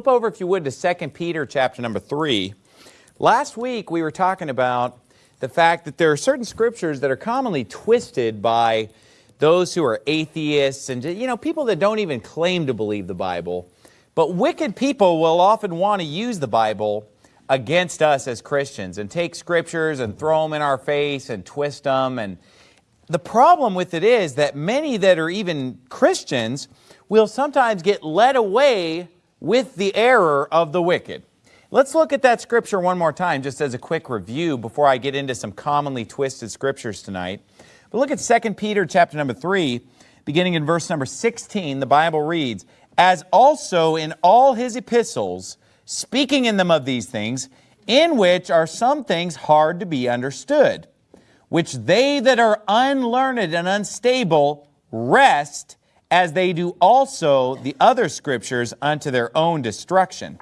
Flip over, if you would, to 2 Peter chapter number 3. Last week, we were talking about the fact that there are certain scriptures that are commonly twisted by those who are atheists and, you know, people that don't even claim to believe the Bible. But wicked people will often want to use the Bible against us as Christians and take scriptures and throw them in our face and twist them. And the problem with it is that many that are even Christians will sometimes get led away with the error of the wicked. Let's look at that scripture one more time just as a quick review before I get into some commonly twisted scriptures tonight. But look at 2 Peter chapter number 3, beginning in verse number 16, the Bible reads, As also in all his epistles, speaking in them of these things, in which are some things hard to be understood, which they that are unlearned and unstable wrest, as they do also the other scriptures unto their own destruction.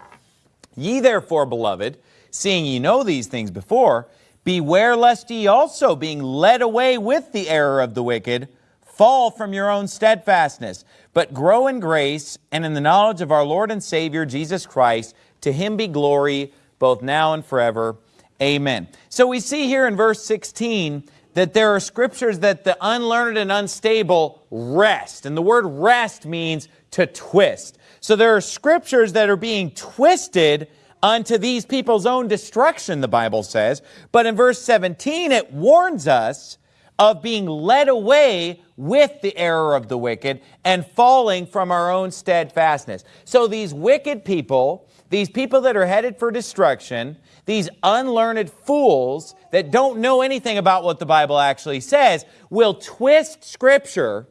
Ye therefore, beloved, seeing ye know these things before, beware lest ye also, being led away with the error of the wicked, fall from your own steadfastness, but grow in grace and in the knowledge of our Lord and Savior Jesus Christ. To him be glory both now and forever. Amen. So we see here in verse 16 that there are scriptures that the unlearned and unstable wrest. And the word wrest means to twist. So there are scriptures that are being twisted unto these people's own destruction, the Bible says. But in verse 17, it warns us of being led away with the error of the wicked and falling from our own steadfastness. So these wicked people, these people that are headed for destruction, these unlearned fools that don't know anything about what the Bible actually says, will twist Scripture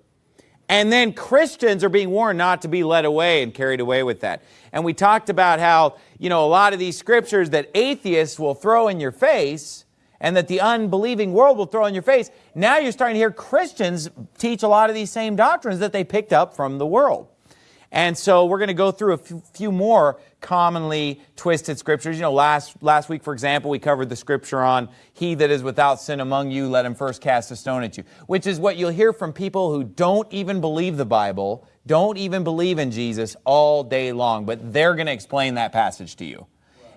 and then Christians are being warned not to be led away and carried away with that. And we talked about how, you know, a lot of these scriptures that atheists will throw in your face and that the unbelieving world will throw in your face. Now you're starting to hear Christians teach a lot of these same doctrines that they picked up from the world. And so we're going to go through a few more commonly twisted scriptures. You know, last, last week, for example, we covered the scripture on, he that is without sin among you, let him first cast a stone at you, which is what you'll hear from people who don't even believe the Bible, don't even believe in Jesus all day long, but they're going to explain that passage to you.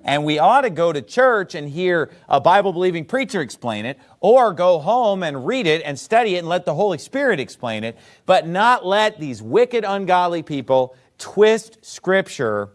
And we ought to go to church and hear a Bible-believing preacher explain it, or go home and read it and study it and let the Holy Spirit explain it, but not let these wicked, ungodly people twist Scripture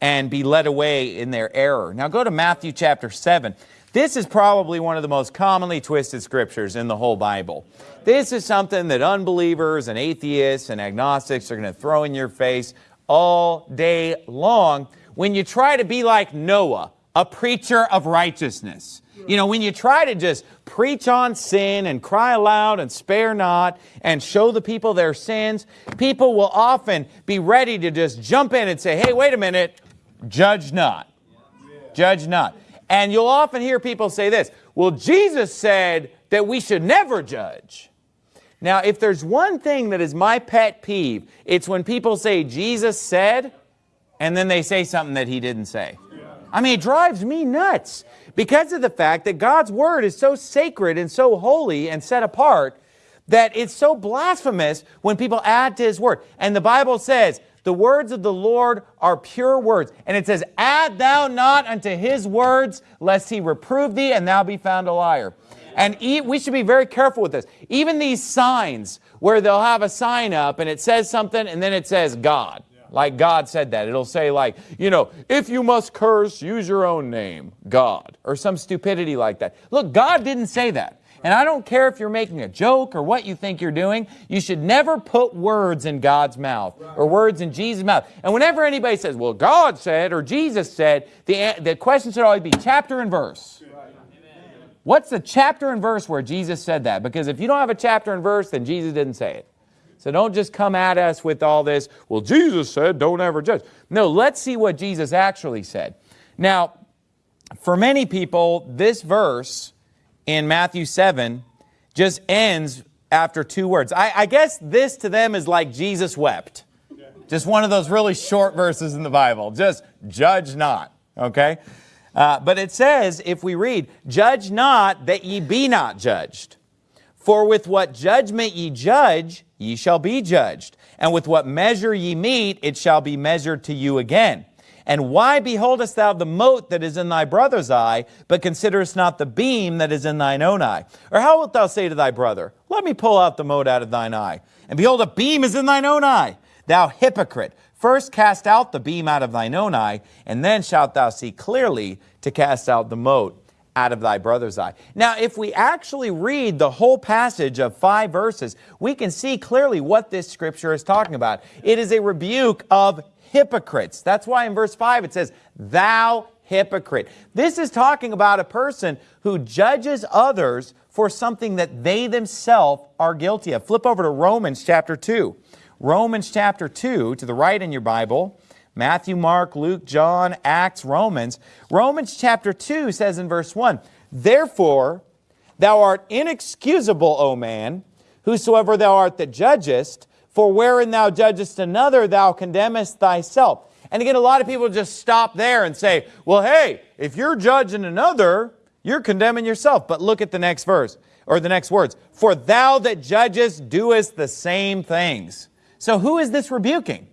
and be led away in their error. Now go to Matthew chapter 7. This is probably one of the most commonly twisted scriptures in the whole Bible. This is something that unbelievers and atheists and agnostics are going to throw in your face all day long when you try to be like Noah, a preacher of righteousness. You know, when you try to just preach on sin and cry aloud and spare not and show the people their sins, people will often be ready to just jump in and say, hey, wait a minute, judge not. Judge not. And you'll often hear people say this, well, Jesus said that we should never judge. Now, if there's one thing that is my pet peeve, it's when people say Jesus said, and then they say something that he didn't say. I mean, it drives me nuts because of the fact that God's word is so sacred and so holy and set apart that it's so blasphemous when people add to his word. And the Bible says, the words of the Lord are pure words. And it says, add thou not unto his words, lest he reprove thee and thou be found a liar. And we should be very careful with this. Even these signs where they'll have a sign up and it says something and then it says God. Like God said that. It'll say like, you know, if you must curse, use your own name, God, or some stupidity like that. Look, God didn't say that. And I don't care if you're making a joke or what you think you're doing, you should never put words in God's mouth or words in Jesus' mouth. And whenever anybody says, well, God said or Jesus said, the, the question should always be chapter and verse. What's the chapter and verse where Jesus said that? Because if you don't have a chapter and verse, then Jesus didn't say it. So don't just come at us with all this, well, Jesus said, don't ever judge. No, let's see what Jesus actually said. Now, for many people, this verse in Matthew 7 just ends after two words. I, I guess this to them is like Jesus wept. Just one of those really short verses in the Bible. Just judge not, okay? Uh, but it says, if we read, judge not that ye be not judged. For with what judgment ye judge, ye shall be judged. And with what measure ye mete, it shall be measured to you again. And why beholdest thou the mote that is in thy brother's eye, but considerest not the beam that is in thine own eye? Or how wilt thou say to thy brother, Let me pull out the mote out of thine eye? And behold, a beam is in thine own eye. Thou hypocrite, first cast out the beam out of thine own eye, and then shalt thou see clearly to cast out the mote out of thy brother's eye. Now, if we actually read the whole passage of five verses, we can see clearly what this scripture is talking about. It is a rebuke of hypocrites. That's why in verse 5 it says, Thou hypocrite. This is talking about a person who judges others for something that they themselves are guilty of. Flip over to Romans chapter 2. Romans chapter 2, to the right in your Bible, Matthew, Mark, Luke, John, Acts, Romans. Romans chapter 2 says in verse 1, Therefore, thou art inexcusable, O man, whosoever thou art that judgest, for wherein thou judgest another, thou condemnest thyself. And again, a lot of people just stop there and say, well, hey, if you're judging another, you're condemning yourself. But look at the next verse, or the next words. For thou that judgest doest the same things. So who is this rebuking?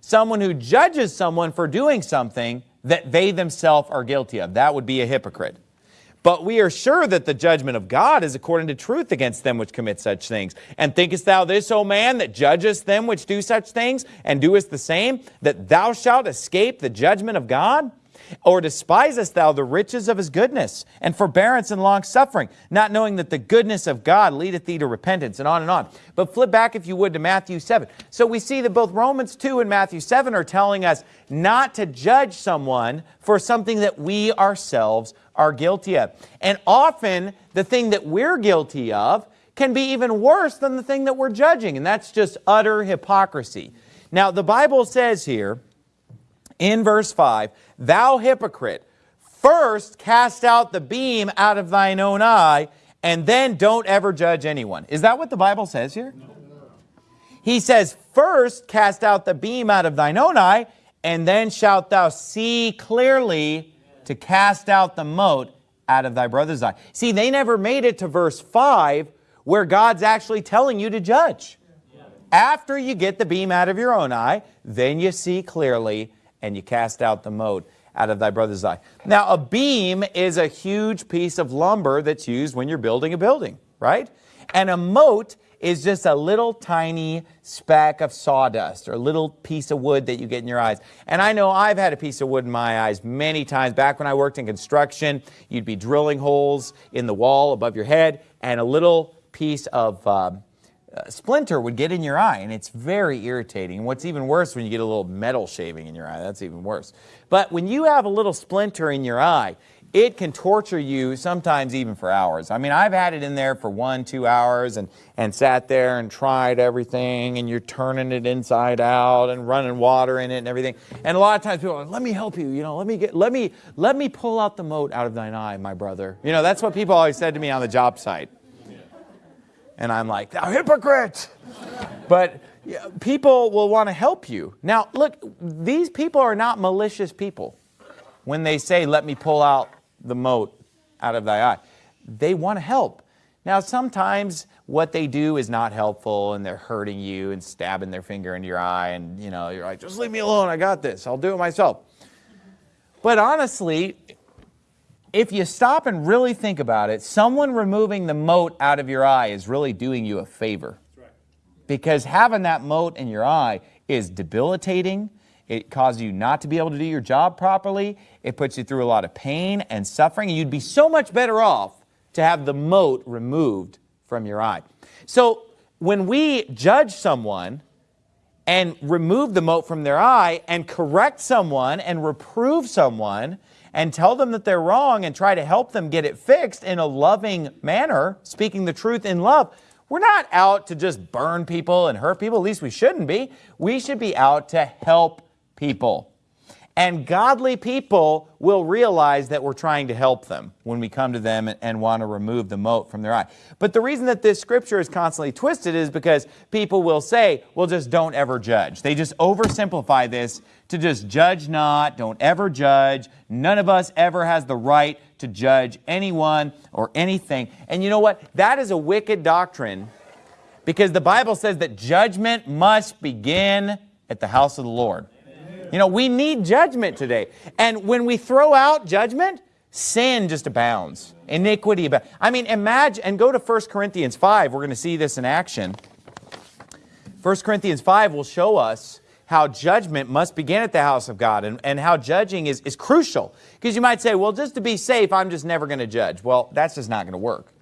Someone who judges someone for doing something that they themselves are guilty of. That would be a hypocrite. But we are sure that the judgment of God is according to truth against them which commit such things. And thinkest thou this, O man, that judgest them which do such things, and doest the same, that thou shalt escape the judgment of God? Or despisest thou the riches of his goodness and forbearance and long suffering, not knowing that the goodness of God leadeth thee to repentance, and on and on. But flip back, if you would, to Matthew 7. So we see that both Romans 2 and Matthew 7 are telling us not to judge someone for something that we ourselves are guilty of. And often, the thing that we're guilty of can be even worse than the thing that we're judging, and that's just utter hypocrisy. Now, the Bible says here, in verse 5, Thou hypocrite, first cast out the beam out of thine own eye, and then don't ever judge anyone. Is that what the Bible says here? No. He says, first cast out the beam out of thine own eye, and then shalt thou see clearly to cast out the mote out of thy brother's eye. See, they never made it to verse 5 where God's actually telling you to judge. After you get the beam out of your own eye, then you see clearly and you cast out the mote out of thy brother's eye. Now, a beam is a huge piece of lumber that's used when you're building a building, right? And a mote is just a little tiny speck of sawdust or a little piece of wood that you get in your eyes. And I know I've had a piece of wood in my eyes many times. Back when I worked in construction, you'd be drilling holes in the wall above your head and a little piece of um, splinter would get in your eye and it's very irritating. What's even worse when you get a little metal shaving in your eye, that's even worse. But when you have a little splinter in your eye, it can torture you sometimes even for hours. I mean, I've had it in there for one, two hours and, and sat there and tried everything and you're turning it inside out and running water in it and everything. And a lot of times people are like, let me help you, you know, let me get, let me, let me pull out the mote out of thine eye, my brother. You know, that's what people always said to me on the job site. And I'm like, thou hypocrite! but people will want to help you. Now, look, these people are not malicious people. When they say, let me pull out the mote out of thy eye, they want to help. Now, sometimes what they do is not helpful and they're hurting you and stabbing their finger into your eye and, you know, you're like, just leave me alone, I got this, I'll do it myself. But honestly, if you stop and really think about it, someone removing the mote out of your eye is really doing you a favor. Right. Because having that mote in your eye is debilitating. It causes you not to be able to do your job properly. It puts you through a lot of pain and suffering. And you'd be so much better off to have the mote removed from your eye. So when we judge someone and remove the mote from their eye and correct someone and reprove someone, and tell them that they're wrong and try to help them get it fixed in a loving manner, speaking the truth in love, we're not out to just burn people and hurt people. At least we shouldn't be. We should be out to help people. And godly people will realize that we're trying to help them when we come to them and want to remove the mote from their eye. But the reason that this scripture is constantly twisted is because people will say, well, just don't ever judge. They just oversimplify this to just judge not, don't ever judge. None of us ever has the right to judge anyone or anything. And you know what? That is a wicked doctrine because the Bible says that judgment must begin at the house of the Lord. You know, we need judgment today. And when we throw out judgment, sin just abounds. Iniquity abounds. I mean, imagine, and go to 1 Corinthians 5. We're going to see this in action. 1 Corinthians 5 will show us how judgment must begin at the house of God and, and how judging is, is crucial. Because you might say, well, just to be safe, I'm just never going to judge. Well, that's just not going to work.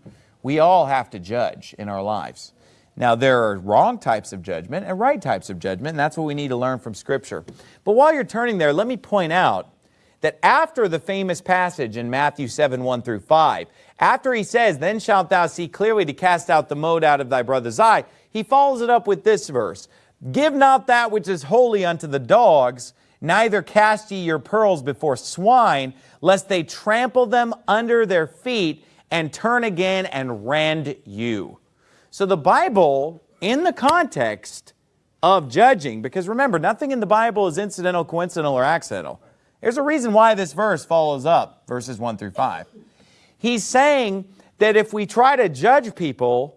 We all have to judge in our lives. Now, there are wrong types of judgment and right types of judgment, and that's what we need to learn from Scripture. But while you're turning there, let me point out that after the famous passage in Matthew 7, 1 through 5, after he says, Then shalt thou see clearly to cast out the mote out of thy brother's eye, he follows it up with this verse, Give not that which is holy unto the dogs, neither cast ye your pearls before swine, lest they trample them under their feet and turn again and rend you. So the Bible, in the context of judging, because remember, nothing in the Bible is incidental, coincidental, or accidental. There's a reason why this verse follows up verses 1 through 5. He's saying that if we try to judge people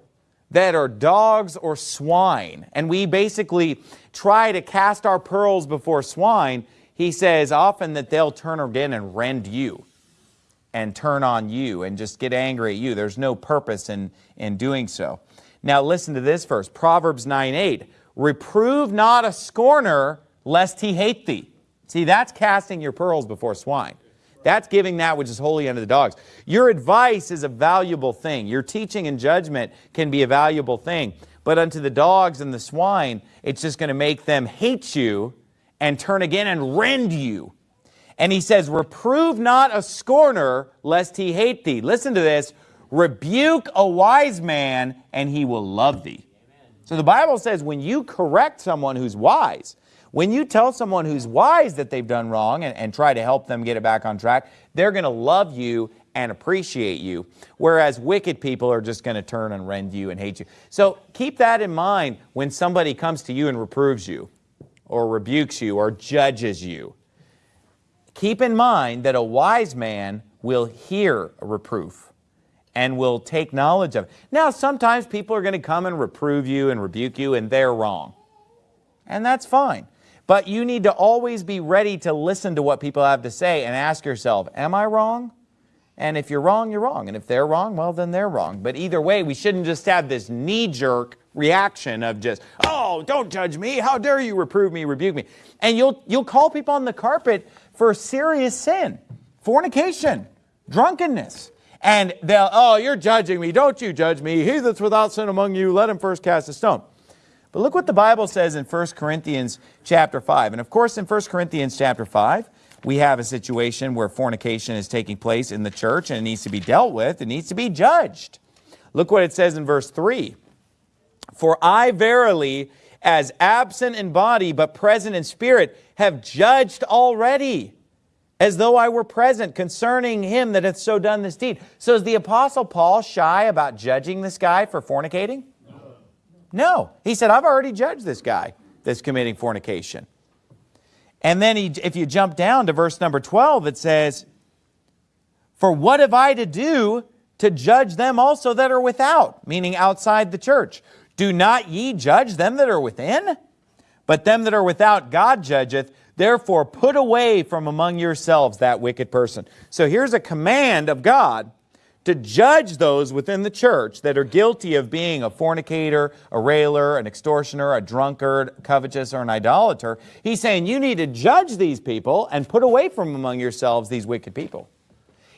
that are dogs or swine, and we basically try to cast our pearls before swine, he says often that they'll turn again and rend you and turn on you and just get angry at you. There's no purpose in, in doing so. Now listen to this verse, Proverbs 9, 8. Reprove not a scorner, lest he hate thee. See, that's casting your pearls before swine. That's giving that which is holy unto the dogs. Your advice is a valuable thing. Your teaching and judgment can be a valuable thing. But unto the dogs and the swine, it's just going to make them hate you and turn again and rend you. And he says, Reprove not a scorner, lest he hate thee. Listen to this. Rebuke a wise man, and he will love thee. So the Bible says when you correct someone who's wise, when you tell someone who's wise that they've done wrong and, and try to help them get it back on track, they're going to love you and appreciate you, whereas wicked people are just going to turn and rend you and hate you. So keep that in mind when somebody comes to you and reproves you or rebukes you or judges you. Keep in mind that a wise man will hear a reproof and will take knowledge of it. Now, sometimes people are going to come and reprove you and rebuke you and they're wrong. And that's fine. But you need to always be ready to listen to what people have to say and ask yourself, am I wrong? And if you're wrong, you're wrong. And if they're wrong, well, then they're wrong. But either way, we shouldn't just have this knee-jerk reaction of just, oh, don't judge me. How dare you reprove me, rebuke me. And you'll, you'll call people on the carpet for serious sin, fornication, drunkenness. And they'll, oh, you're judging me. Don't you judge me. He that's without sin among you, let him first cast a stone. But look what the Bible says in 1 Corinthians chapter 5. And of course, in 1 Corinthians chapter 5, we have a situation where fornication is taking place in the church and it needs to be dealt with. It needs to be judged. Look what it says in verse 3. For I verily, as absent in body but present in spirit, have judged already, as though I were present, concerning him that hath so done this deed. So is the Apostle Paul shy about judging this guy for fornicating? No. He said, I've already judged this guy that's committing fornication. And then he, if you jump down to verse number 12, it says, For what have I to do to judge them also that are without, meaning outside the church? Do not ye judge them that are within? But them that are without God judgeth. Therefore put away from among yourselves that wicked person. So here's a command of God to judge those within the church that are guilty of being a fornicator, a railer, an extortioner, a drunkard, covetous, or an idolater. He's saying you need to judge these people and put away from among yourselves these wicked people.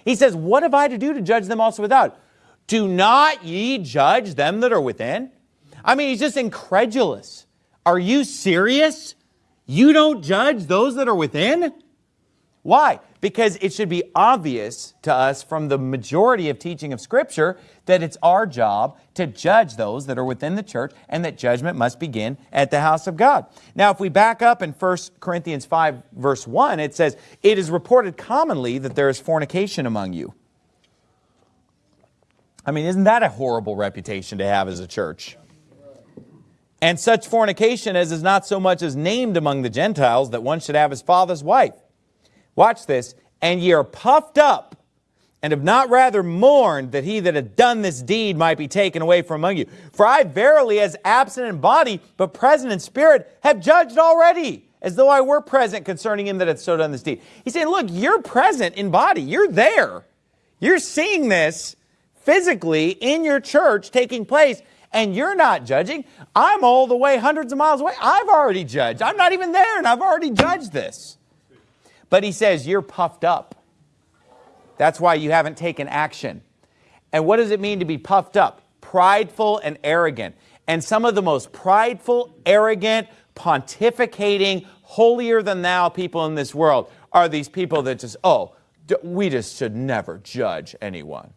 He says, what have I to do to judge them also without? Do not ye judge them that are within? I mean, he's just incredulous. Are you serious? You don't judge those that are within? Why? Because it should be obvious to us from the majority of teaching of Scripture that it's our job to judge those that are within the church and that judgment must begin at the house of God. Now, if we back up in 1 Corinthians 5, verse 1, it says, It is reported commonly that there is fornication among you. I mean, isn't that a horrible reputation to have as a church? And such fornication as is not so much as named among the Gentiles that one should have his father's wife. Watch this. And ye are puffed up and have not rather mourned that he that had done this deed might be taken away from among you. For I verily, as absent in body, but present in spirit, have judged already, as though I were present concerning him that had so done this deed. He's saying, look, you're present in body. You're there. You're seeing this physically in your church taking place, and you're not judging. I'm all the way hundreds of miles away. I've already judged. I'm not even there, and I've already judged this. But he says, you're puffed up. That's why you haven't taken action. And what does it mean to be puffed up? Prideful and arrogant. And some of the most prideful, arrogant, pontificating, holier than thou people in this world are these people that just, oh, we just should never judge anyone.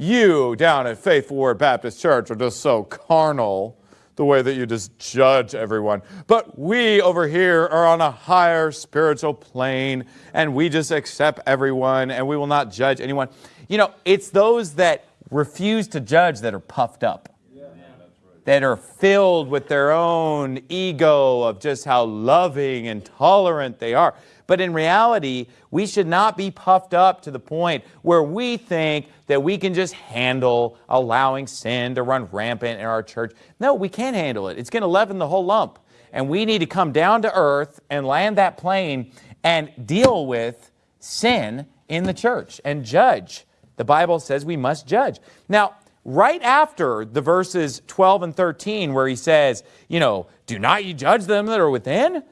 You down at Faithful Word Baptist Church are just so carnal the way that you just judge everyone. But we over here are on a higher spiritual plane and we just accept everyone and we will not judge anyone. You know, it's those that refuse to judge that are puffed up that are filled with their own ego of just how loving and tolerant they are. But in reality, we should not be puffed up to the point where we think that we can just handle allowing sin to run rampant in our church. No, we can't handle it. It's going to leaven the whole lump. And we need to come down to earth and land that plane and deal with sin in the church and judge. The Bible says we must judge. Now, right after the verses 12 and 13 where he says, you know, do not you judge them that are within?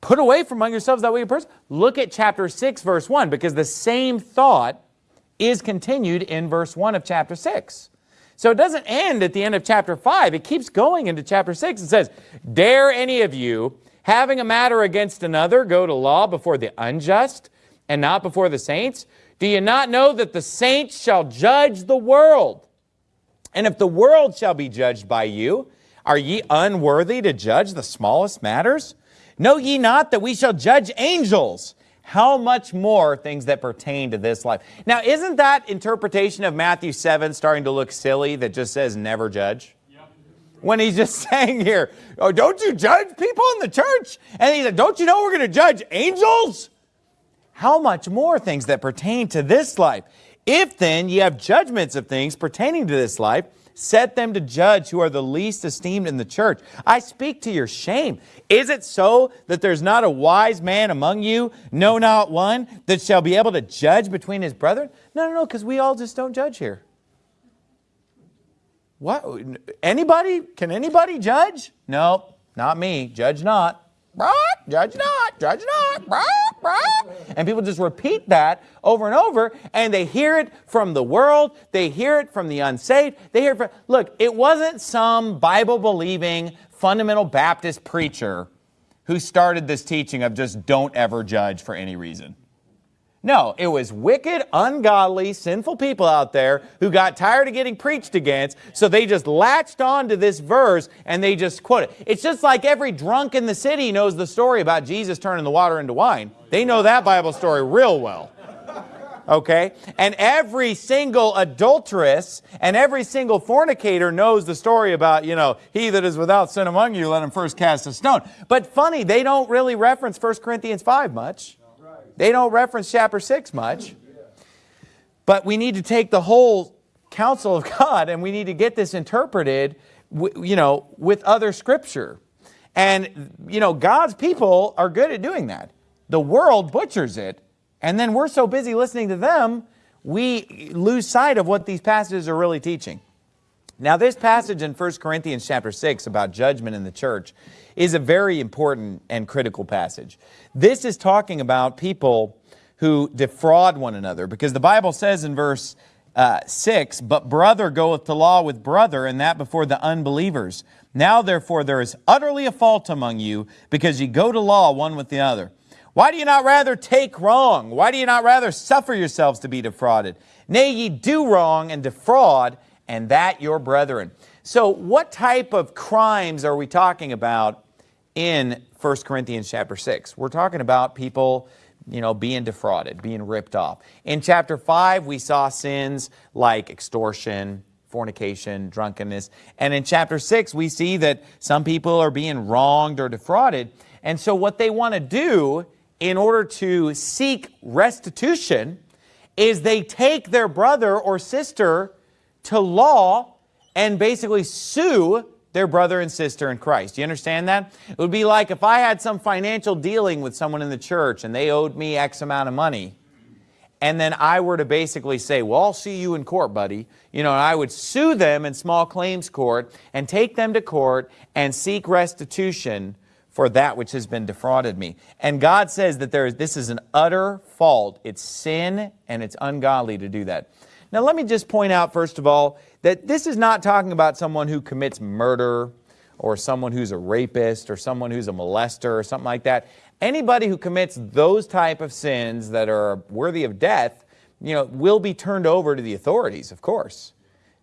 Put away from among yourselves that wicked person. Look at chapter 6, verse 1, because the same thought is continued in verse 1 of chapter 6. So it doesn't end at the end of chapter 5. It keeps going into chapter 6. It says, Dare any of you, having a matter against another, go to law before the unjust and not before the saints? Do you not know that the saints shall judge the world? And if the world shall be judged by you, are ye unworthy to judge the smallest matters? Know ye not that we shall judge angels? How much more things that pertain to this life? Now, isn't that interpretation of Matthew 7 starting to look silly that just says never judge? When he's just saying here, oh, don't you judge people in the church? And he said, don't you know we're going to judge angels? how much more things that pertain to this life? If then ye have judgments of things pertaining to this life, set them to judge who are the least esteemed in the church. I speak to your shame. Is it so that there's not a wise man among you, no, not one, that shall be able to judge between his brethren? No, no, no, because we all just don't judge here. What? Anybody? Can anybody judge? No, not me. Judge not. Judge not, judge not, and people just repeat that over and over, and they hear it from the world, they hear it from the unsaved, they hear it from, look, it wasn't some Bible-believing fundamental Baptist preacher who started this teaching of just don't ever judge for any reason. No, it was wicked, ungodly, sinful people out there who got tired of getting preached against, so they just latched on to this verse and they just quote it. It's just like every drunk in the city knows the story about Jesus turning the water into wine. They know that Bible story real well. Okay? And every single adulteress and every single fornicator knows the story about, you know, he that is without sin among you, let him first cast a stone. But funny, they don't really reference 1 Corinthians 5 much. They don't reference chapter 6 much. But we need to take the whole counsel of God and we need to get this interpreted, you know, with other scripture. And, you know, God's people are good at doing that. The world butchers it, and then we're so busy listening to them, we lose sight of what these passages are really teaching. Now, this passage in 1 Corinthians chapter 6 about judgment in the church is a very important and critical passage. This is talking about people who defraud one another because the Bible says in verse uh, 6, But brother goeth to law with brother, and that before the unbelievers. Now therefore there is utterly a fault among you, because ye go to law one with the other. Why do you not rather take wrong? Why do you not rather suffer yourselves to be defrauded? Nay, ye do wrong and defraud, and that your brethren. So what type of crimes are we talking about in 1 Corinthians chapter 6? We're talking about people you know, being defrauded, being ripped off. In chapter 5, we saw sins like extortion, fornication, drunkenness. And in chapter 6, we see that some people are being wronged or defrauded. And so what they want to do in order to seek restitution is they take their brother or sister to law and basically sue their brother and sister in Christ. You understand that? It would be like if I had some financial dealing with someone in the church and they owed me X amount of money, and then I were to basically say, well, I'll see you in court, buddy. You know, I would sue them in small claims court and take them to court and seek restitution for that which has been defrauded me. And God says that there is, this is an utter fault. It's sin and it's ungodly to do that. Now, let me just point out, first of all, that this is not talking about someone who commits murder or someone who's a rapist or someone who's a molester or something like that. Anybody who commits those type of sins that are worthy of death, you know, will be turned over to the authorities, of course.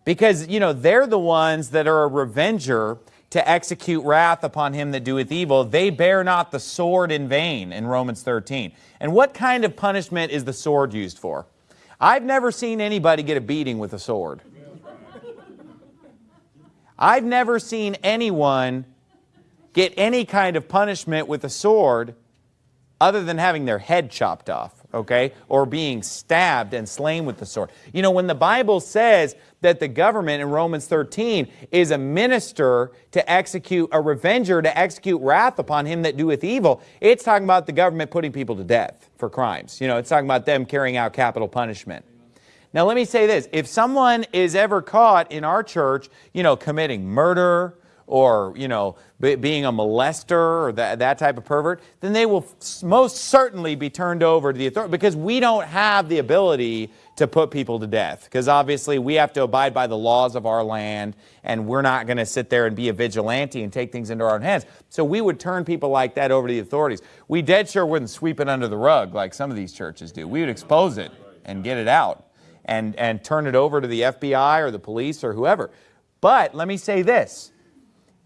Because, you know, they're the ones that are a revenger to execute wrath upon him that doeth evil. They bear not the sword in vain in Romans 13. And what kind of punishment is the sword used for? I've never seen anybody get a beating with a sword. I've never seen anyone get any kind of punishment with a sword other than having their head chopped off, okay, or being stabbed and slain with the sword. You know, when the Bible says that the government in Romans 13 is a minister to execute, a revenger to execute wrath upon him that doeth evil, it's talking about the government putting people to death for crimes. You know, it's talking about them carrying out capital punishment. Now, let me say this. If someone is ever caught in our church, you know, committing murder or, you know, being a molester or that, that type of pervert, then they will most certainly be turned over to the authority because we don't have the ability to put people to death because obviously we have to abide by the laws of our land and we're not going to sit there and be a vigilante and take things into our own hands. So we would turn people like that over to the authorities. We dead sure wouldn't sweep it under the rug like some of these churches do. We would expose it and get it out and, and turn it over to the FBI or the police or whoever. But let me say this,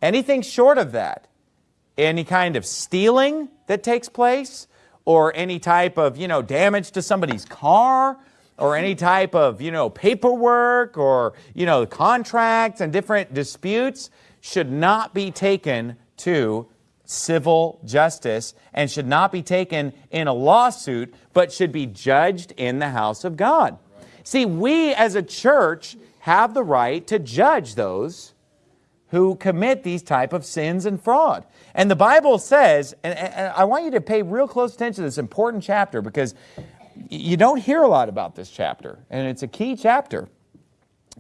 anything short of that, any kind of stealing that takes place or any type of, you know, damage to somebody's car or any type of, you know, paperwork or, you know, contracts and different disputes should not be taken to civil justice and should not be taken in a lawsuit, but should be judged in the house of God. See, we as a church have the right to judge those who commit these type of sins and fraud. And the Bible says, and, and, I want you to pay real close attention to this important chapter because you don't hear a lot about this chapter, and it's a key chapter.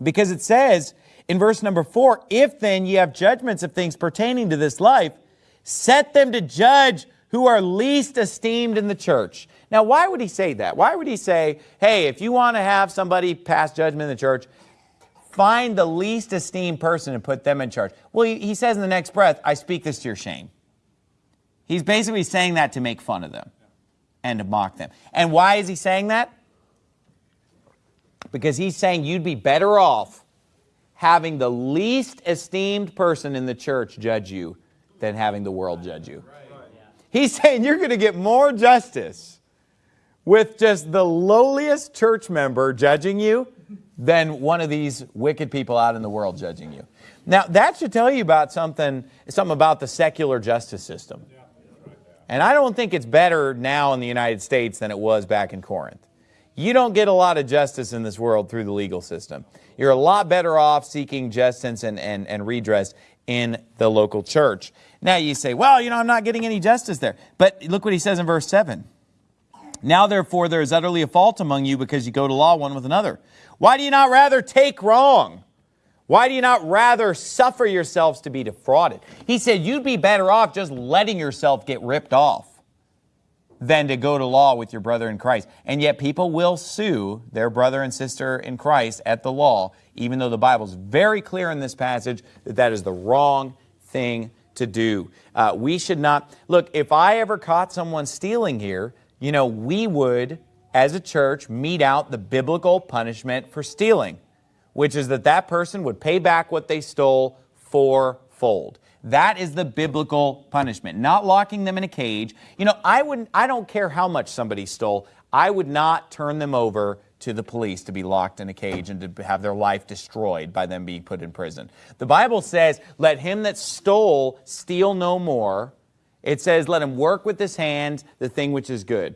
Because it says in verse number four, If then ye have judgments of things pertaining to this life, set them to judge who are least esteemed in the church. Now, why would he say that? Why would he say, hey, if you want to have somebody pass judgment in the church, find the least esteemed person and put them in charge? Well, he, he says in the next breath, I speak this to your shame. He's basically saying that to make fun of them and to mock them. And why is he saying that? Because he's saying you'd be better off having the least esteemed person in the church judge you than having the world judge you. He's saying you're going to get more justice with just the lowliest church member judging you than one of these wicked people out in the world judging you. Now, that should tell you about something, something about the secular justice system. And I don't think it's better now in the United States than it was back in Corinth. You don't get a lot of justice in this world through the legal system. You're a lot better off seeking justice and, and, and redress in the local church. Now you say, well, you know, I'm not getting any justice there. But look what he says in verse 7. Now therefore there is utterly a fault among you because you go to law one with another. Why do you not rather take wrong? Why do you not rather suffer yourselves to be defrauded? He said you'd be better off just letting yourself get ripped off than to go to law with your brother in Christ. And yet people will sue their brother and sister in Christ at the law, even though the Bible is very clear in this passage that that is the wrong thing to do. Uh, we should not, look, if I ever caught someone stealing here, you know, we would, as a church, mete out the biblical punishment for stealing, which is that that person would pay back what they stole fourfold. That is the biblical punishment, not locking them in a cage. You know, I wouldn't, I don't care how much somebody stole. I would not turn them over to the police to be locked in a cage and to have their life destroyed by them being put in prison. The Bible says, let him that stole steal no more, it says, let him work with his hands the thing which is good.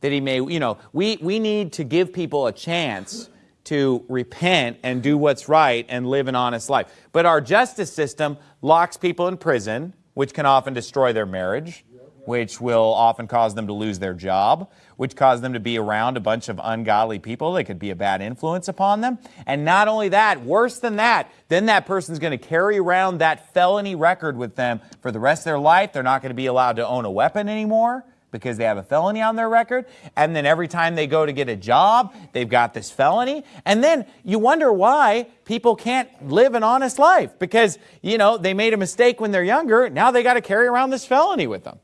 That he may, you know, we, we need to give people a chance to repent and do what's right and live an honest life. But our justice system locks people in prison, which can often destroy their marriage, which will often cause them to lose their job, which cause them to be around a bunch of ungodly people that could be a bad influence upon them. And not only that, worse than that, then that person's going to carry around that felony record with them for the rest of their life. They're not going to be allowed to own a weapon anymore because they have a felony on their record. And then every time they go to get a job, they've got this felony. And then you wonder why people can't live an honest life because, you know, they made a mistake when they're younger. Now they got to carry around this felony with them.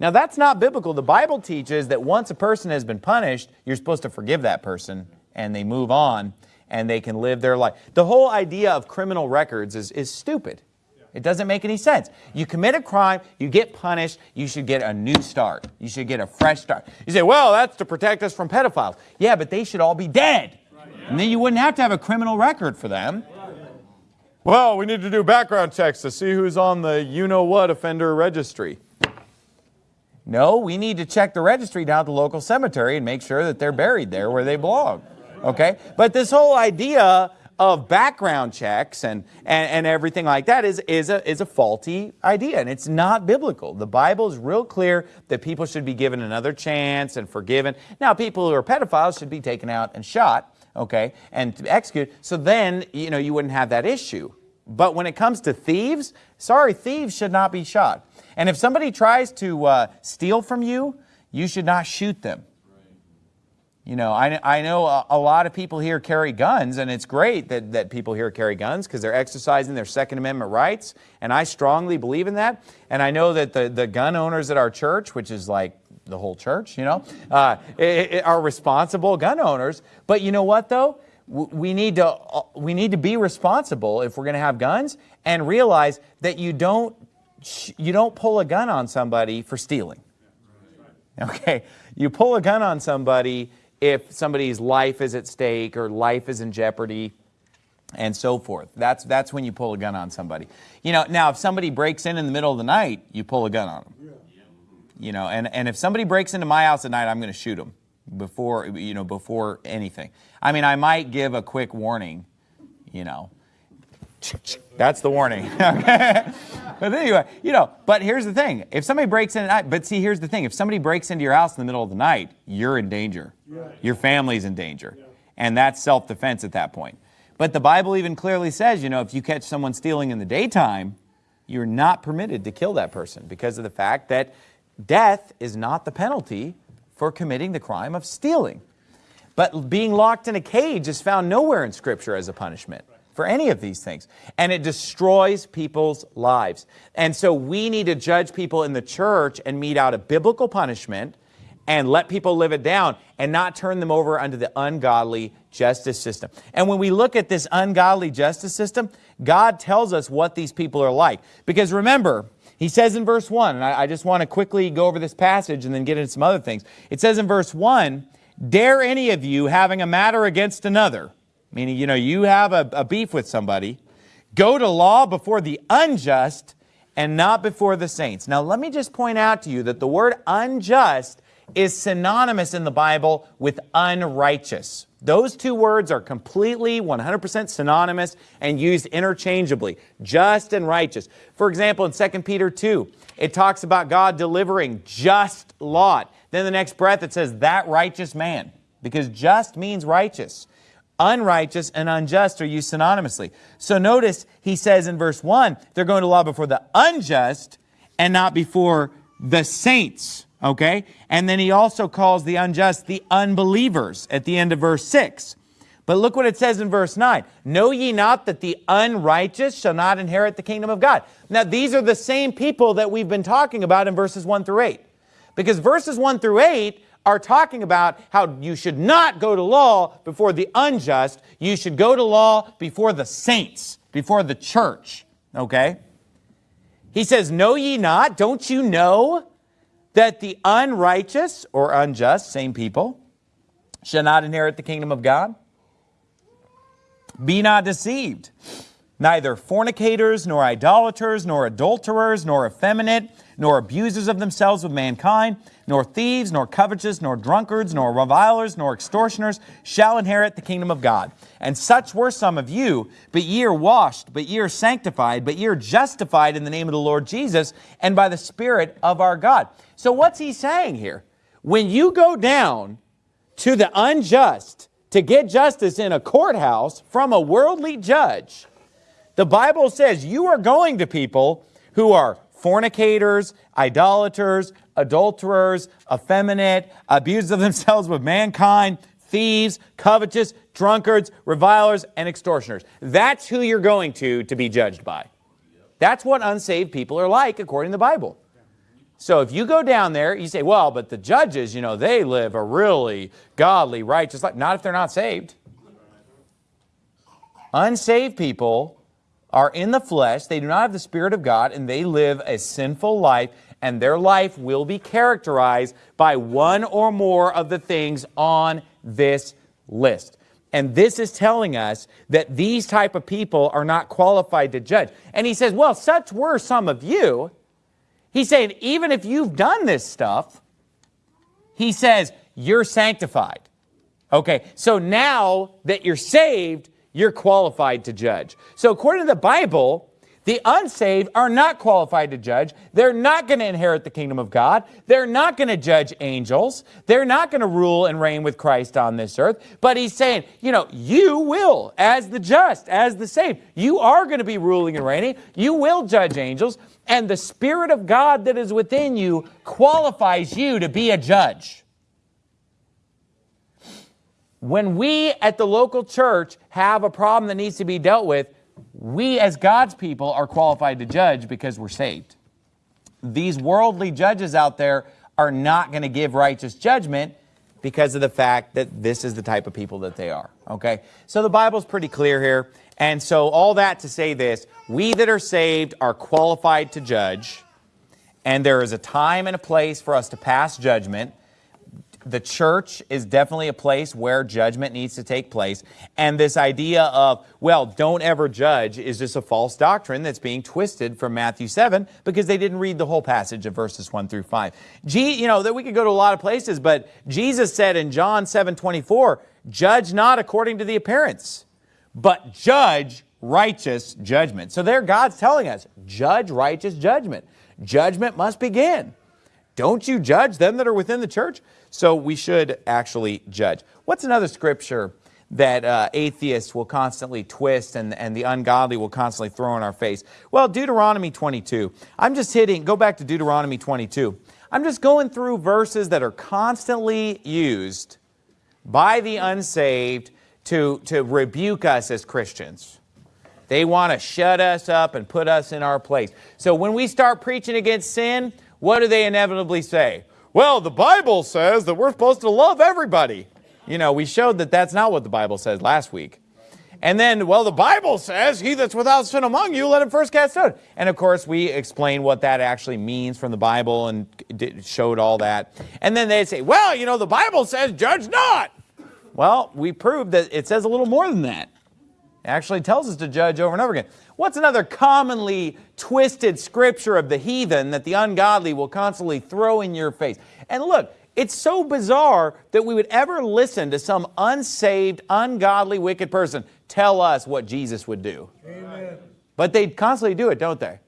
Now that's not biblical. The Bible teaches that once a person has been punished, you're supposed to forgive that person and they move on and they can live their life. The whole idea of criminal records is, is stupid. It doesn't make any sense. You commit a crime, you get punished, you should get a new start. You should get a fresh start. You say, well, that's to protect us from pedophiles. Yeah, but they should all be dead. And then you wouldn't have to have a criminal record for them. Well, we need to do background checks to see who's on the you-know-what offender registry. No, we need to check the registry down at the local cemetery and make sure that they're buried there where they belong. Okay? But this whole idea of background checks and, and, and everything like that is, is, a, is a faulty idea, and it's not biblical. The Bible is real clear that people should be given another chance and forgiven. Now, people who are pedophiles should be taken out and shot, okay, and executed, so then, you know, you wouldn't have that issue. But when it comes to thieves, sorry, thieves should not be shot. And if somebody tries to uh, steal from you, you should not shoot them. You know, I, I know a, a, lot of people here carry guns, and it's great that, that people here carry guns because they're exercising their Second Amendment rights, and I strongly believe in that. And I know that the, the gun owners at our church, which is like the whole church, you know, uh, it, it are responsible gun owners. But you know what, though? We need, to, uh, we need to be responsible if we're going to have guns and realize that you don't, you don't pull a gun on somebody for stealing. Okay? You pull a gun on somebody if somebody's life is at stake or life is in jeopardy and so forth. That's, that's when you pull a gun on somebody. You know, now if somebody breaks in in the middle of the night, you pull a gun on them. Yeah. You know, and, and if somebody breaks into my house at night, I'm going to shoot them before, you know, before anything. I mean, I might give a quick warning, you know, that's the warning. but anyway, you know, but here's the thing. If somebody breaks in at night, but see, here's the thing. If somebody breaks into your house in the middle of the night, you're in danger. Your family's in danger. And that's self-defense at that point. But the Bible even clearly says, you know, if you catch someone stealing in the daytime, you're not permitted to kill that person because of the fact that death is not the penalty for committing the crime of stealing. But being locked in a cage is found nowhere in Scripture as a punishment for any of these things. And it destroys people's lives. And so we need to judge people in the church and mete out a biblical punishment and let people live it down and not turn them over under the ungodly justice system. And when we look at this ungodly justice system, God tells us what these people are like. Because remember, he says in verse 1, and I, I just want to quickly go over this passage and then get into some other things. It says in verse 1, Dare any of you having a matter against another, meaning, you know, you have a, a beef with somebody, go to law before the unjust and not before the saints. Now, let me just point out to you that the word unjust is synonymous in the Bible with unrighteous. Those two words are completely 100% synonymous and used interchangeably, just and righteous. For example, in 2 Peter 2, it talks about God delivering just Lot. Then the next breath it says, that righteous man, because just means righteous unrighteous and unjust are used synonymously. So notice he says in verse 1, they're going to law before the unjust and not before the saints. Okay? And then he also calls the unjust the unbelievers at the end of verse 6. But look what it says in verse 9. Know ye not that the unrighteous shall not inherit the kingdom of God? Now, these are the same people that we've been talking about in verses 1 through 8. Because verses 1 through 8 are talking about how you should not go to law before the unjust. You should go to law before the saints, before the church. Okay? He says, Know ye not, don't you know that the unrighteous or unjust, same people, shall not inherit the kingdom of God? Be not deceived. Neither fornicators, nor idolaters, nor adulterers, nor effeminate, nor abusers of themselves with mankind, nor thieves, nor covetous, nor drunkards, nor revilers, nor extortioners shall inherit the kingdom of God. And such were some of you, but ye are washed, but ye are sanctified, but ye are justified in the name of the Lord Jesus and by the Spirit of our God. So what's he saying here? When you go down to the unjust to get justice in a courthouse from a worldly judge, the Bible says you are going to people who are fornicators, idolaters, adulterers, effeminate, abusers of themselves with mankind, thieves, covetous, drunkards, revilers, and extortioners. That's who you're going to to be judged by. That's what unsaved people are like according to the Bible. So if you go down there, you say, well, but the judges, you know, they live a really godly, righteous life. Not if they're not saved. Unsaved people are in the flesh, they do not have the Spirit of God, and they live a sinful life, and their life will be characterized by one or more of the things on this list. And this is telling us that these type of people are not qualified to judge. And he says, well, such were some of you. He's saying, even if you've done this stuff, he says, you're sanctified. Okay, so now that you're saved, you're qualified to judge. So according to the Bible, the unsaved are not qualified to judge. They're not going to inherit the kingdom of God. They're not going to judge angels. They're not going to rule and reign with Christ on this earth. But he's saying, you know, you will, as the just, as the saved, you are going to be ruling and reigning. You will judge angels. And the Spirit of God that is within you qualifies you to be a judge. When we at the local church have a problem that needs to be dealt with, we as God's people are qualified to judge because we're saved. These worldly judges out there are not going to give righteous judgment because of the fact that this is the type of people that they are. Okay? So the Bible's pretty clear here. And so all that to say this, we that are saved are qualified to judge. And there is a time and a place for us to pass judgment the church is definitely a place where judgment needs to take place. And this idea of, well, don't ever judge is just a false doctrine that's being twisted from Matthew 7 because they didn't read the whole passage of verses 1 through 5. G, you know, that we could go to a lot of places, but Jesus said in John 7, 24, judge not according to the appearance, but judge righteous judgment. So there God's telling us, judge righteous judgment. Judgment must begin. Don't you judge them that are within the church? So we should actually judge. What's another scripture that uh, atheists will constantly twist and, and the ungodly will constantly throw in our face? Well, Deuteronomy 22. I'm just hitting, go back to Deuteronomy 22. I'm just going through verses that are constantly used by the unsaved to, to rebuke us as Christians. They want to shut us up and put us in our place. So when we start preaching against sin, what do they inevitably say? well, the Bible says that we're supposed to love everybody. You know, we showed that that's not what the Bible says last week. And then, well, the Bible says, he that's without sin among you, let him first cast stone. And of course, we explained what that actually means from the Bible and showed all that. And then they say, well, you know, the Bible says, judge not. Well, we proved that it says a little more than that. Actually tells us to judge over and over again. What's another commonly twisted scripture of the heathen that the ungodly will constantly throw in your face? And look, it's so bizarre that we would ever listen to some unsaved, ungodly, wicked person tell us what Jesus would do. Amen. But they constantly do it, don't they?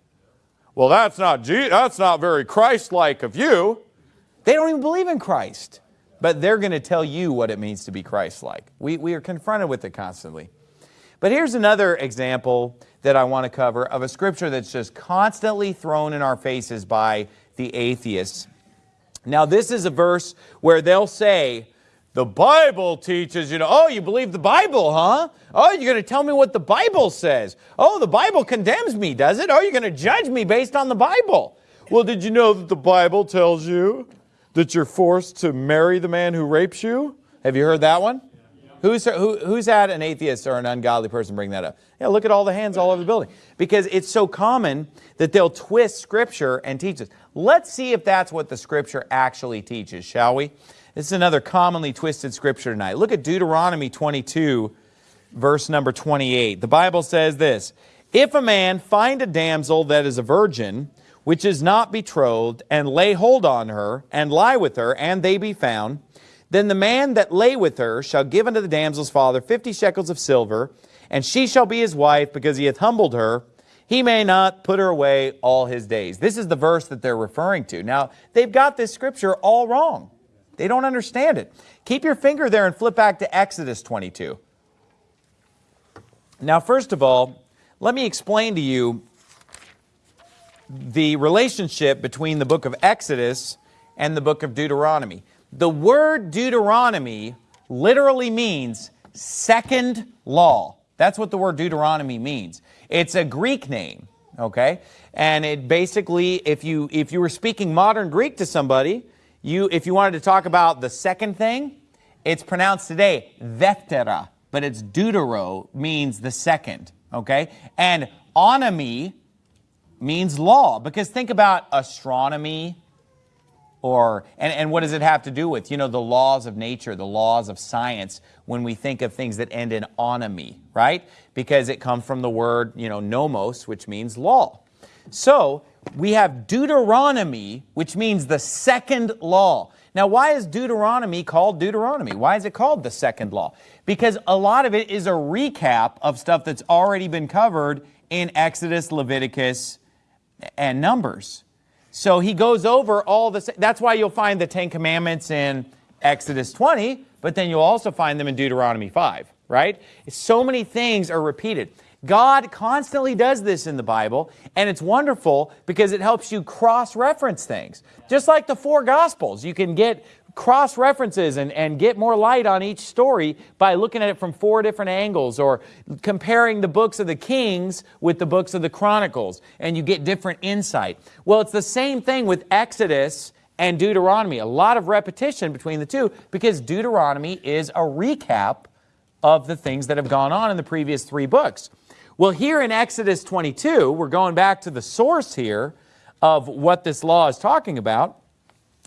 Well, that's not, that's not very Christ-like of you. They don't even believe in Christ. But they're going to tell you what it means to be Christ-like. We, we are confronted with it constantly. But here's another example that I want to cover of a scripture that's just constantly thrown in our faces by the atheists. Now, this is a verse where they'll say, the Bible teaches, you know, oh, you believe the Bible, huh? Oh, you're going to tell me what the Bible says. Oh, the Bible condemns me, does it? Oh, you're going to judge me based on the Bible. Well, did you know that the Bible tells you that you're forced to marry the man who rapes you? Have you heard that one? Who's, who, who's had an atheist or an ungodly person bring that up? Yeah, look at all the hands all over the building. Because it's so common that they'll twist Scripture and teach us. Let's see if that's what the Scripture actually teaches, shall we? This is another commonly twisted Scripture tonight. Look at Deuteronomy 22, verse number 28. The Bible says this, If a man find a damsel that is a virgin, which is not betrothed, and lay hold on her, and lie with her, and they be found, then the man that lay with her shall give unto the damsel's father fifty shekels of silver, and she shall be his wife, because he hath humbled her. He may not put her away all his days. This is the verse that they're referring to. Now, they've got this scripture all wrong. They don't understand it. Keep your finger there and flip back to Exodus 22. Now, first of all, let me explain to you the relationship between the book of Exodus and the book of Deuteronomy. The word Deuteronomy literally means second law. That's what the word Deuteronomy means. It's a Greek name, okay? And it basically, if you, if you were speaking modern Greek to somebody, you, if you wanted to talk about the second thing, it's pronounced today, Deftera, but it's Deutero, means the second, okay? And onomy means law, because think about astronomy, or and, and what does it have to do with? You know, the laws of nature, the laws of science, when we think of things that end in onomy, right? Because it comes from the word, you know, nomos, which means law. So we have Deuteronomy, which means the second law. Now, why is Deuteronomy called Deuteronomy? Why is it called the second law? Because a lot of it is a recap of stuff that's already been covered in Exodus, Leviticus, and Numbers. So he goes over all the, that's why you'll find the Ten Commandments in Exodus 20, but then you'll also find them in Deuteronomy 5, right? So many things are repeated. God constantly does this in the Bible, and it's wonderful because it helps you cross-reference things. Just like the four Gospels, you can get cross references and, and get more light on each story by looking at it from four different angles or comparing the books of the Kings with the books of the Chronicles, and you get different insight. Well, it's the same thing with Exodus and Deuteronomy. A lot of repetition between the two because Deuteronomy is a recap of the things that have gone on in the previous three books. Well, here in Exodus 22, we're going back to the source here of what this law is talking about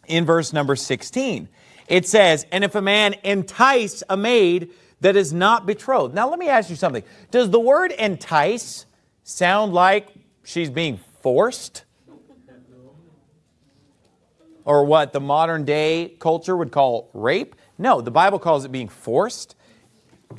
in verse number 16. It says, And if a man entice a maid that is not betrothed. Now, let me ask you something. Does the word entice sound like she's being forced? Or what the modern day culture would call rape? No, the Bible calls it being forced.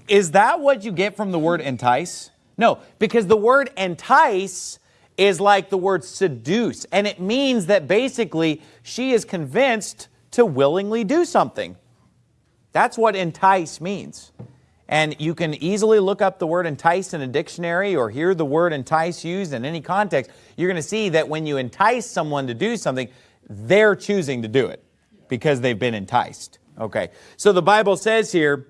Is that what you get from the word entice? No, because the word entice is like the word seduce, and it means that basically she is convinced to willingly do something. That's what entice means. And you can easily look up the word entice in a dictionary or hear the word entice used in any context. You're going to see that when you entice someone to do something, they're choosing to do it because they've been enticed. Okay, so the Bible says here,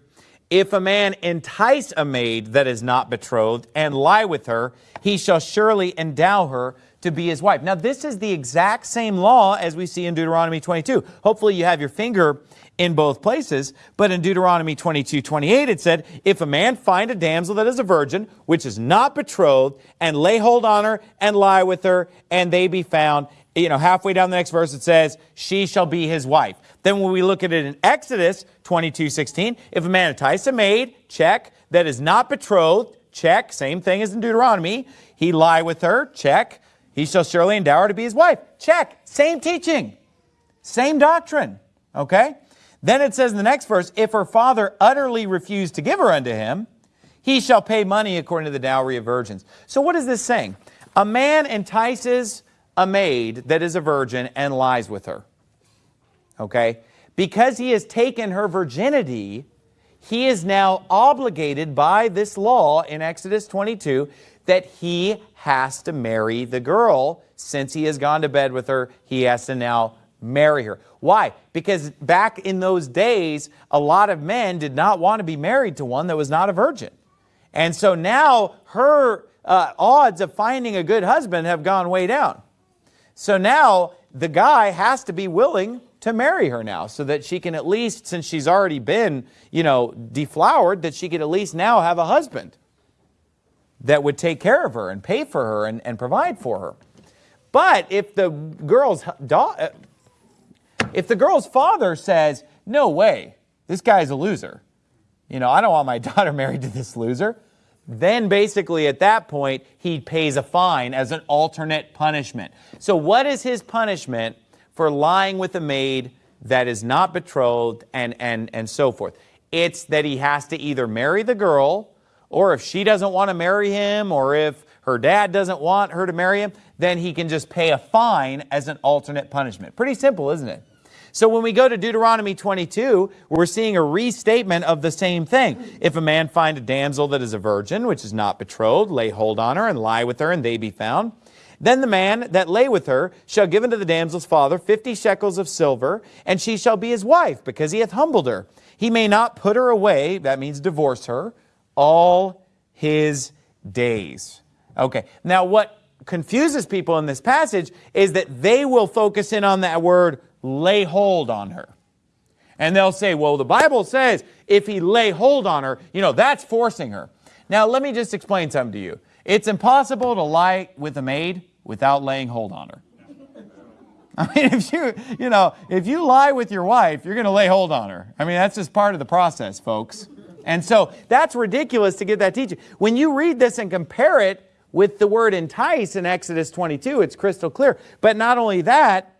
if a man entice a maid that is not betrothed and lie with her, he shall surely endow her to be his wife. Now, this is the exact same law as we see in Deuteronomy 22. Hopefully, you have your finger in both places, but in Deuteronomy 22, 28, it said, If a man find a damsel that is a virgin, which is not betrothed, and lay hold on her, and lie with her, and they be found, you know, halfway down the next verse, it says, She shall be his wife. Then when we look at it in Exodus 22, 16, if a man entice a maid, check, that is not betrothed, check, same thing as in Deuteronomy, he lie with her, check, he shall surely endow her to be his wife, check, same teaching, same doctrine, okay? Then it says in the next verse, if her father utterly refused to give her unto him, he shall pay money according to the dowry of virgins. So what is this saying? A man entices a maid that is a virgin and lies with her okay? Because he has taken her virginity, he is now obligated by this law in Exodus 22 that he has to marry the girl. Since he has gone to bed with her, he has to now marry her. Why? Because back in those days, a lot of men did not want to be married to one that was not a virgin. And so now her uh, odds of finding a good husband have gone way down. So now the guy has to be willing to marry her now so that she can at least, since she's already been, you know, deflowered, that she could at least now have a husband that would take care of her and pay for her and, and provide for her. But if the girl's uh, if the girl's father says, no way, this guy's a loser, you know, I don't want my daughter married to this loser, then basically at that point, he pays a fine as an alternate punishment. So what is his punishment for lying with a maid that is not betrothed and, and, and so forth? It's that he has to either marry the girl, or if she doesn't want to marry him, or if her dad doesn't want her to marry him, then he can just pay a fine as an alternate punishment. Pretty simple, isn't it? So when we go to Deuteronomy 22, we're seeing a restatement of the same thing. If a man find a damsel that is a virgin, which is not betrothed, lay hold on her and lie with her, and they be found. Then the man that lay with her shall give unto the damsel's father fifty shekels of silver, and she shall be his wife, because he hath humbled her. He may not put her away, that means divorce her, all his days. Okay, now what confuses people in this passage is that they will focus in on that word lay hold on her. And they'll say, well, the Bible says if he lay hold on her, you know, that's forcing her. Now, let me just explain something to you. It's impossible to lie with a maid without laying hold on her. I mean, if you, you know, if you lie with your wife, you're going to lay hold on her. I mean, that's just part of the process, folks. And so that's ridiculous to get that teaching. When you read this and compare it with the word entice in Exodus 22, it's crystal clear. But not only that,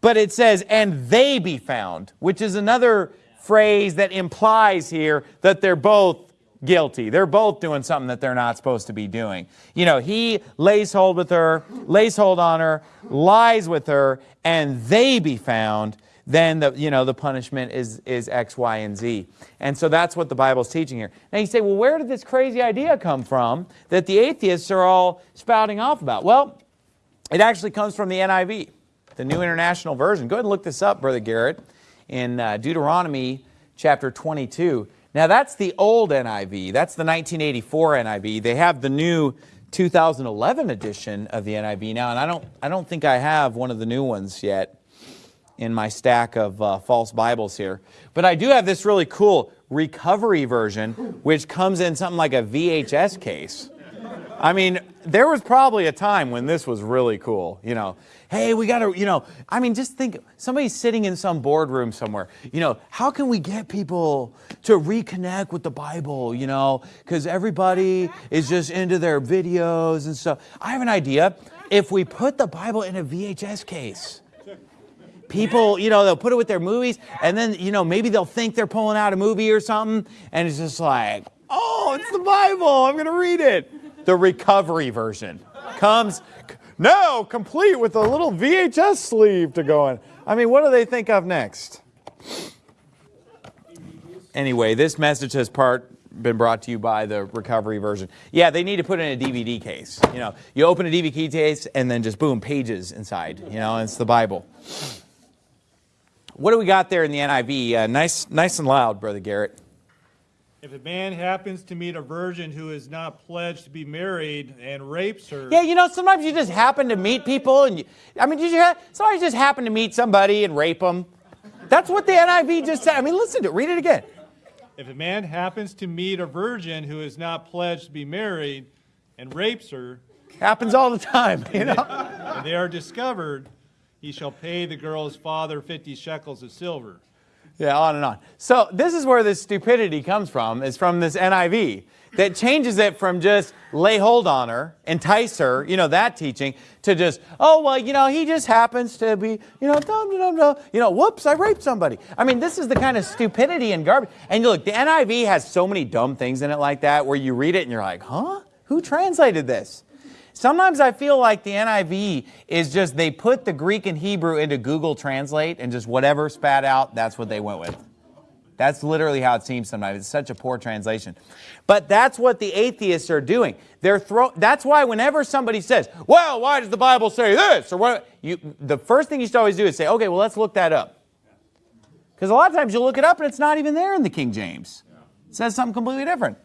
but it says, and they be found, which is another phrase that implies here that they're both guilty. They're both doing something that they're not supposed to be doing. You know, he lays hold with her, lays hold on her, lies with her, and they be found, then the, you know, the punishment is, is X, Y, and Z. And so that's what the Bible's teaching here. Now you say, well, where did this crazy idea come from that the atheists are all spouting off about? Well, it actually comes from the NIV the New International Version. Go ahead and look this up, Brother Garrett, in uh, Deuteronomy chapter 22. Now that's the old NIV. That's the 1984 NIV. They have the new 2011 edition of the NIV now, and I don't, I don't think I have one of the new ones yet in my stack of uh, false Bibles here. But I do have this really cool recovery version, which comes in something like a VHS case. I mean, there was probably a time when this was really cool, you know hey, we got to, you know, I mean, just think, somebody's sitting in some boardroom somewhere, you know, how can we get people to reconnect with the Bible, you know, because everybody is just into their videos and stuff. I have an idea. If we put the Bible in a VHS case, people, you know, they'll put it with their movies, and then, you know, maybe they'll think they're pulling out a movie or something, and it's just like, oh, it's the Bible, I'm going to read it. The recovery version comes now complete with a little VHS sleeve to go in. I mean, what do they think of next? Anyway, this message has part been brought to you by the recovery version. Yeah, they need to put in a DVD case. You know, you open a DVD case and then just boom, pages inside. You know, it's the Bible. What do we got there in the NIV? Uh, nice, nice and loud, Brother Garrett. If a man happens to meet a virgin who is not pledged to be married and rapes her. Yeah, you know, sometimes you just happen to meet people and you, I mean, did you have, sometimes just happen to meet somebody and rape them. That's what the NIV just said. I mean, listen to it, read it again. If a man happens to meet a virgin who is not pledged to be married and rapes her. Happens all the time, you know. and they are discovered, he shall pay the girl's father 50 shekels of silver. Yeah, on and on. So this is where this stupidity comes from, is from this NIV that changes it from just lay hold on her, entice her, you know, that teaching, to just, oh, well, you know, he just happens to be, you know, dum, dum, dum, you know, whoops, I raped somebody. I mean, this is the kind of stupidity and garbage. And you look, the NIV has so many dumb things in it like that where you read it and you're like, huh? Who translated this? Sometimes I feel like the NIV is just they put the Greek and Hebrew into Google Translate and just whatever spat out, that's what they went with. That's literally how it seems sometimes. It's such a poor translation. But that's what the atheists are doing. They're throw that's why whenever somebody says, well, why does the Bible say this? Or what you the first thing you should always do is say, okay, well let's look that up. Because a lot of times you'll look it up and it's not even there in the King James. It says something completely different.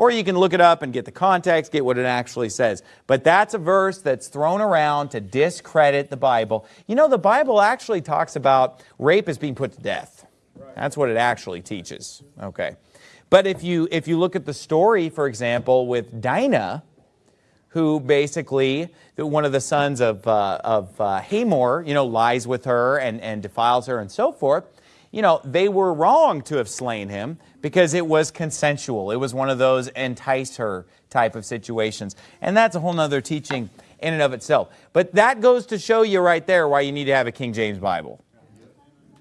Or you can look it up and get the context, get what it actually says. But that's a verse that's thrown around to discredit the Bible. You know, the Bible actually talks about rape as being put to death. That's what it actually teaches. Okay. But if you, if you look at the story, for example, with Dinah, who basically, one of the sons of, uh, of uh, Hamor, you know, lies with her and, and defiles her and so forth, you know, they were wrong to have slain him because it was consensual. It was one of those entice her type of situations. And that's a whole nother teaching in and of itself. But that goes to show you right there why you need to have a King James Bible.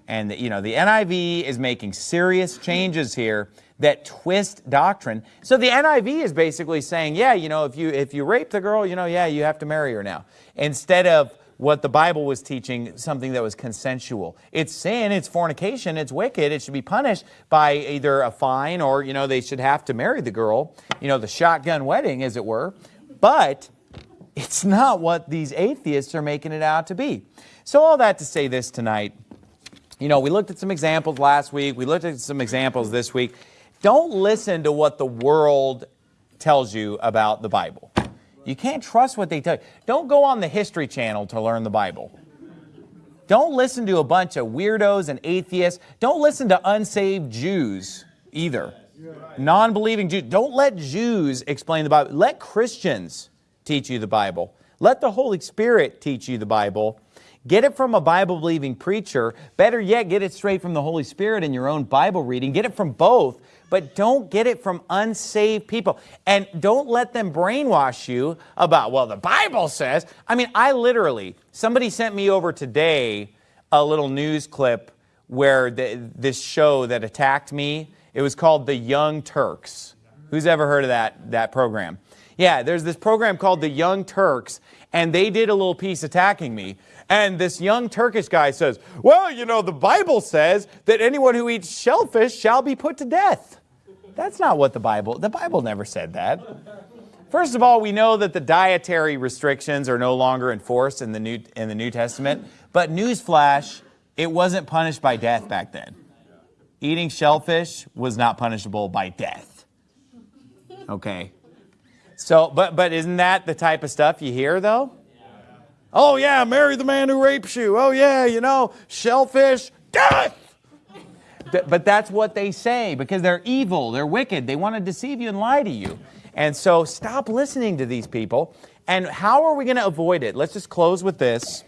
And, you know, the NIV is making serious changes here that twist doctrine. So the NIV is basically saying, yeah, you know, if you, if you rape the girl, you know, yeah, you have to marry her now. Instead of what the Bible was teaching, something that was consensual. It's sin, it's fornication, it's wicked, it should be punished by either a fine or, you know, they should have to marry the girl, you know, the shotgun wedding, as it were. But it's not what these atheists are making it out to be. So all that to say this tonight, you know, we looked at some examples last week. We looked at some examples this week. Don't listen to what the world tells you about the Bible. You can't trust what they tell you. Don't go on the History Channel to learn the Bible. Don't listen to a bunch of weirdos and atheists. Don't listen to unsaved Jews either. Non-believing Jews. Don't let Jews explain the Bible. Let Christians teach you the Bible. Let the Holy Spirit teach you the Bible. Get it from a Bible-believing preacher. Better yet, get it straight from the Holy Spirit in your own Bible reading. Get it from both, but don't get it from unsaved people. And don't let them brainwash you about, well, the Bible says. I mean, I literally, somebody sent me over today a little news clip where the, this show that attacked me, it was called The Young Turks. Who's ever heard of that, that program? Yeah, there's this program called The Young Turks, and they did a little piece attacking me. And this young Turkish guy says, well, you know, the Bible says that anyone who eats shellfish shall be put to death. That's not what the Bible, the Bible never said that. First of all, we know that the dietary restrictions are no longer enforced in the New, in the New Testament. But newsflash, it wasn't punished by death back then. Eating shellfish was not punishable by death. Okay. So, but, but isn't that the type of stuff you hear though? Oh yeah, marry the man who rapes you. Oh yeah, you know, shellfish, death. But that's what they say because they're evil, they're wicked, they want to deceive you and lie to you. And so stop listening to these people. And how are we going to avoid it? Let's just close with this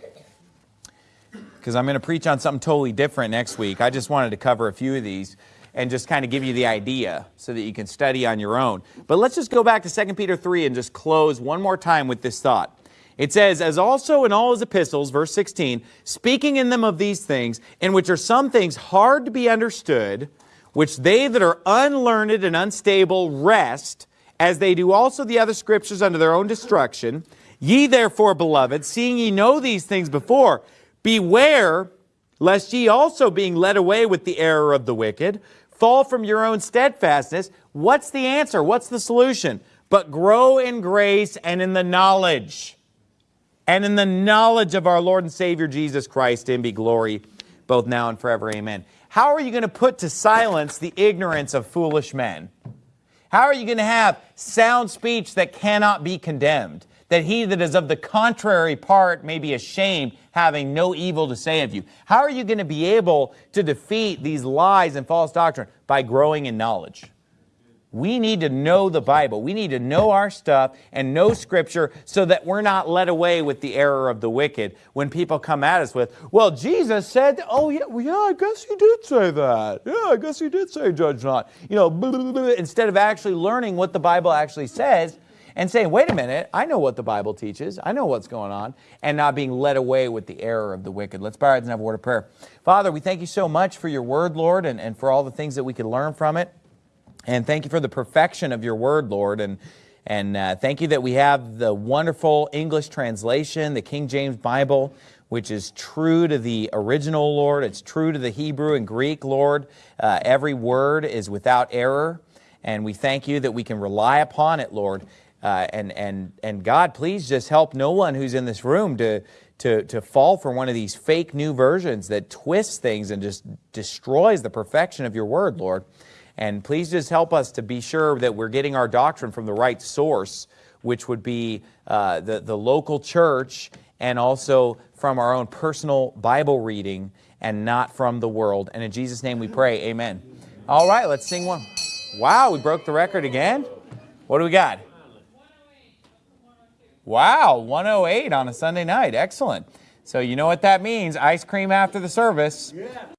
because I'm going to preach on something totally different next week. I just wanted to cover a few of these and just kind of give you the idea so that you can study on your own. But let's just go back to 2 Peter 3 and just close one more time with this thought. It says, as also in all his epistles, verse 16, speaking in them of these things, in which are some things hard to be understood, which they that are unlearned and unstable wrest, as they do also the other scriptures unto their own destruction. Ye therefore, beloved, seeing ye know these things before, beware lest ye also being led away with the error of the wicked, fall from your own steadfastness. What's the answer? What's the solution? But grow in grace and in the knowledge and in the knowledge of our Lord and Savior Jesus Christ, in be glory both now and forever. Amen. How are you going to put to silence the ignorance of foolish men? How are you going to have sound speech that cannot be condemned? That he that is of the contrary part may be ashamed, having no evil to say of you. How are you going to be able to defeat these lies and false doctrine? By growing in knowledge. We need to know the Bible. We need to know our stuff and know Scripture so that we're not led away with the error of the wicked when people come at us with, well, Jesus said, oh, yeah, well, yeah, I guess he did say that. Yeah, I guess he did say judge not. You know, blah, blah, blah, instead of actually learning what the Bible actually says and saying, wait a minute, I know what the Bible teaches. I know what's going on, and not being led away with the error of the wicked. Let's bow our heads and have a word of prayer. Father, we thank you so much for your word, Lord, and, and for all the things that we can learn from it. And thank you for the perfection of your word, Lord. And, and uh, thank you that we have the wonderful English translation, the King James Bible, which is true to the original, Lord. It's true to the Hebrew and Greek, Lord. Uh, every word is without error. And we thank you that we can rely upon it, Lord. Uh, and, and, and God, please just help no one who's in this room to, to, to fall for one of these fake new versions that twists things and just destroys the perfection of your word, Lord. And please just help us to be sure that we're getting our doctrine from the right source, which would be uh, the, the local church and also from our own personal Bible reading and not from the world. And in Jesus' name we pray, amen. All right, let's sing one. Wow, we broke the record again. What do we got? Wow, 108 on a Sunday night. Excellent. So you know what that means. Ice cream after the service. Yeah.